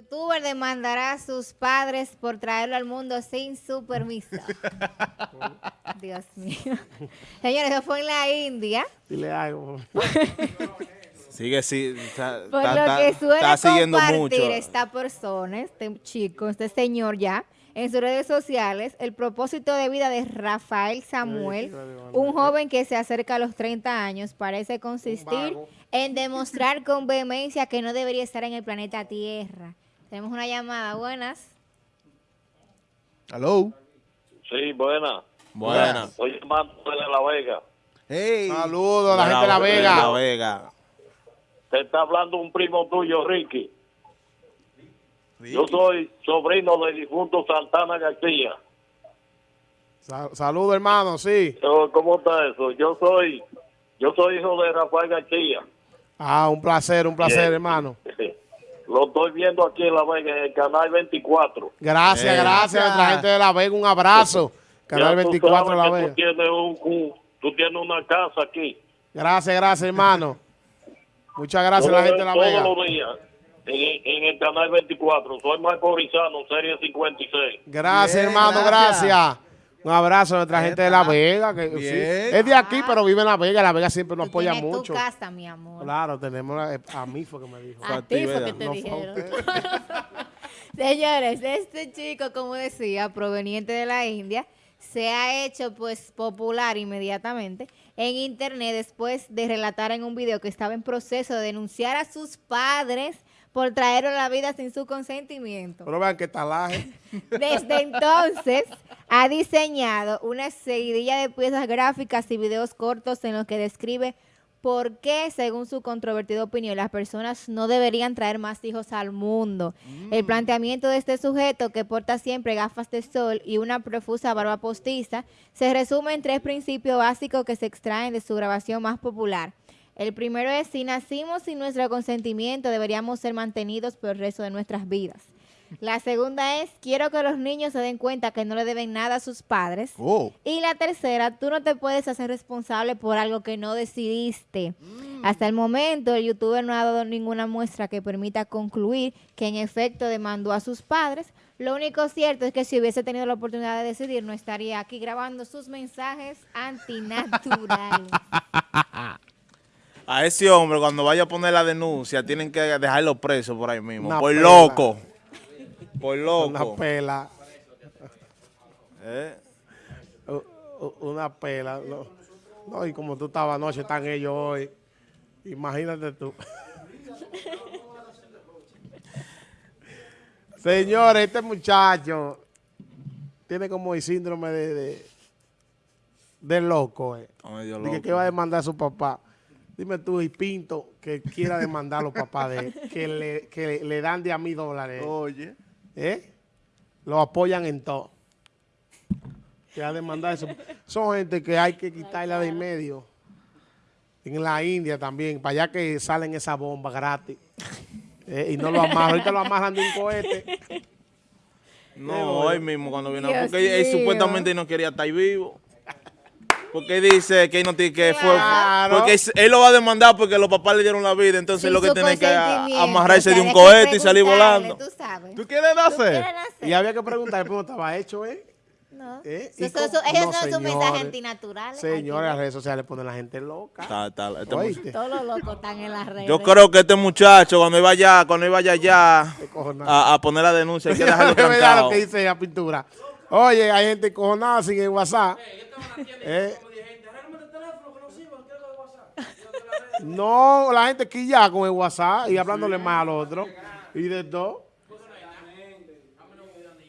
Youtuber demandará a sus padres por traerlo al mundo sin su permiso. Dios mío. Señores, eso fue en la India. Dile algo. Sigue, sí, está, Por está- lo está- que suele está siguiendo compartir mucho. esta persona, este chico, este señor ya, en sus redes sociales, el propósito de vida de Rafael Samuel, un joven que se acerca a los 30 años, parece consistir en demostrar con vehemencia que no debería estar en el planeta Tierra. Tenemos una llamada, buenas. Hello. Sí, buena. Buena. Estoy llamando de La Vega. Hey. Saludos a la gente de La Vega. La Vega. Te está hablando un primo tuyo, Ricky. Ricky. Yo soy sobrino del difunto Santana García. Sa- Saludos, hermano, sí. ¿Cómo está eso? Yo soy yo soy hijo de Rafael García. Ah, un placer, un placer, hermano. Lo estoy viendo aquí en La Vega, en el canal 24. Gracias, Eh. gracias a la gente de La Vega. Un abrazo. Canal Ya tú 24 de La Vega. Tú tienes, un, un- tú tienes una casa aquí. Gracias, gracias, hermano. Muchas gracias a la Todos- gente de La todos Vega. los días en, en el canal 24. Soy Marco Rizano, serie 56. Gracias, Bien, hermano, gracias. gracias. Un abrazo a nuestra gente de La Vega. Que, sí, es de aquí, pero vive en La Vega. La Vega siempre nos apoya tienes mucho. tu casa, mi amor. Claro, tenemos la- a mí fue que me dijo. A ti fue que te No dijeron. Señores, este chico, como decía, proveniente de la India, se ha hecho pues popular inmediatamente en internet después de relatar en un video que estaba en proceso de denunciar a sus padres por traerlo a la vida sin su consentimiento. Pero vean que talaje. Desde entonces ha diseñado una seguidilla de piezas gráficas y videos cortos en los que describe por qué, según su controvertida opinión, las personas no deberían traer más hijos al mundo. El planteamiento de este sujeto, que porta siempre gafas de sol y una profusa barba postiza, se resume en tres principios básicos que se extraen de su grabación más popular. El primero es, si nacimos sin nuestro consentimiento, deberíamos ser mantenidos por el resto de nuestras vidas. La segunda es, quiero que los niños se den cuenta que no le deben nada a sus padres. Oh. Y la tercera, tú no te puedes hacer responsable por algo que no decidiste. Hasta el momento, el youtuber no ha dado ninguna muestra que permita concluir que en efecto demandó a sus padres. Lo único cierto es que si hubiese tenido la oportunidad de decidir, no estaría aquí grabando sus mensajes antinaturales. A ese hombre, cuando vaya a poner la denuncia, tienen que dejarlo preso por ahí mismo. Una por pela. loco. Por Una loco. pela. Eh, u- u- Una pela. No, No, y como tú estabas anoche, están ellos hoy. Imagínate tú. Señores, este muchacho tiene como el síndrome de, de, de loco. Eh. Dije loco. que va a demandar a su papá. Dime tú, y Pinto, que quiera demandar a los papás de él, que le, que le, dan de a mil dólares. Oye. ¿Eh? Lo apoyan en todo. Que a demandar eso. Son gente que hay que quitarla de en medio. En la India también, para allá que salen esas bombas gratis. Eh, y no lo amarran. Ahorita lo amarran de un cohete. No, hoy mismo cuando vino. Dios porque él supuestamente no quería estar vivo. Porque dice que no tiene que fue. Claro. Porque él- lo va a demandar porque los papás le dieron la vida. Entonces Sin lo que tiene que a- amarrarse o de un cohete y salir volando. Tú sabes. ¿Tú quieres ¿Tú nacer? quieres nacer? Y había que preguntar, ¿cómo estaba hecho, eh? No. ¿Eh? Eso- ¿Y eso- cómo? ellos No, son sus mensajes antinaturales. Señores, las redes sociales ponen la gente loca. Está- está- este. Todos los locos están en las redes. Yo creo que este muchacho, cuando iba allá, cuando iba allá, allá a, a poner la denuncia, hay que dejarlo lo que dice la pintura. Oye, hay gente cojonada sin el WhatsApp. Eh. No, la gente que ya con el WhatsApp y hablándole más al otro. Y de todo.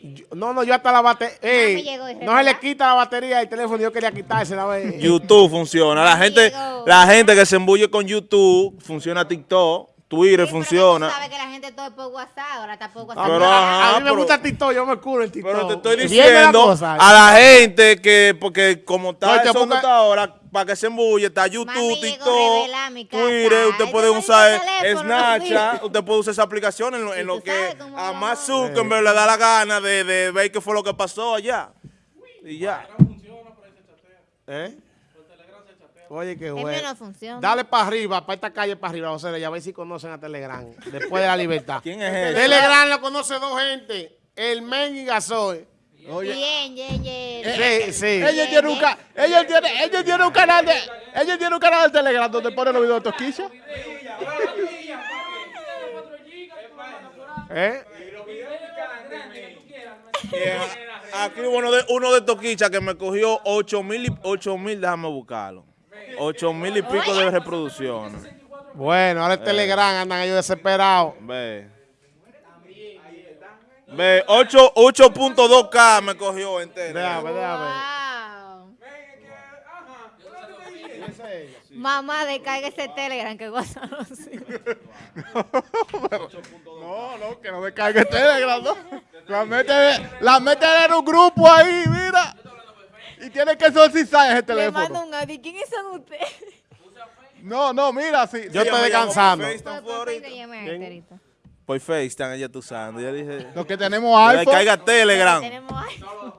Yo- No, no, yo hasta la batería. el no se le quita la batería del teléfono. Yo quería quitársela. YouTube funciona. La gente, la gente que se embulle con YouTube, funciona TikTok, Twitter Sí, funciona. Tú sabes que la gente todo es por WhatsApp, ahora está por A WhatsApp. mí- Pero, a, mí me gusta TikTok, yo me curo en TikTok. Pero te estoy la diciendo cosa. a la gente que, porque como está No, está ahora, para que se embulle, está YouTube, Mami, TikTok. Twitter, usted puede usar Snapchat, usted puede usar esa aplicación en lo, en que a más Zuckerberg le da la gana de, de ver qué fue lo que pasó allá. Y ya. ¿Eh? Oye, qué El bueno. mío no funciona. Dale para arriba, para esta calle para arriba, José, y a ver si conocen a Telegram. Después de la libertad. ¿Quién es ese? Telegram lo conoce dos gente. El Men y Gasoy. Oye, Bien, bien, bien. Sí, sí. ellos tienen un, ca- ellos tienen, ellos tienen un canal de, ellos tienen un canal de Telegram donde ponen los videos de Toquilla. ¿Eh? Eh, Aquí hubo uno de, uno de Toquicha que me cogió 8 mil, y- 8 mil, déjame buscarlo. 8 mil y pico de reproducciones. Bueno, ahora el Telegram andan ellos desesperados. Ve. Ve, 8 8.2K me cogió entero. Déjame, déjame. Mamá, descarga ese Telegram que goza los hijos. No, no, que no descargue Telegram, no. La mete, la mete en un grupo ahí, mira. Y tiene que exorcizar ese Le teléfono. mando un audio. ¿Quiénes son ustedes? No, no, mira, sí. Yo sí, estoy descansando. Por- FaceTime ella está usando. Ya dije. Los que tenemos Que iPhone. caiga Telegram. Tenemos.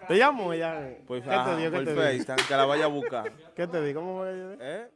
¿Te llamo? Ya. Por, ¿Qué te digo? ¿Qué por te? FaceTime, que la vaya a buscar. ¿Qué te digo? ¿Cómo voy a ¿Eh?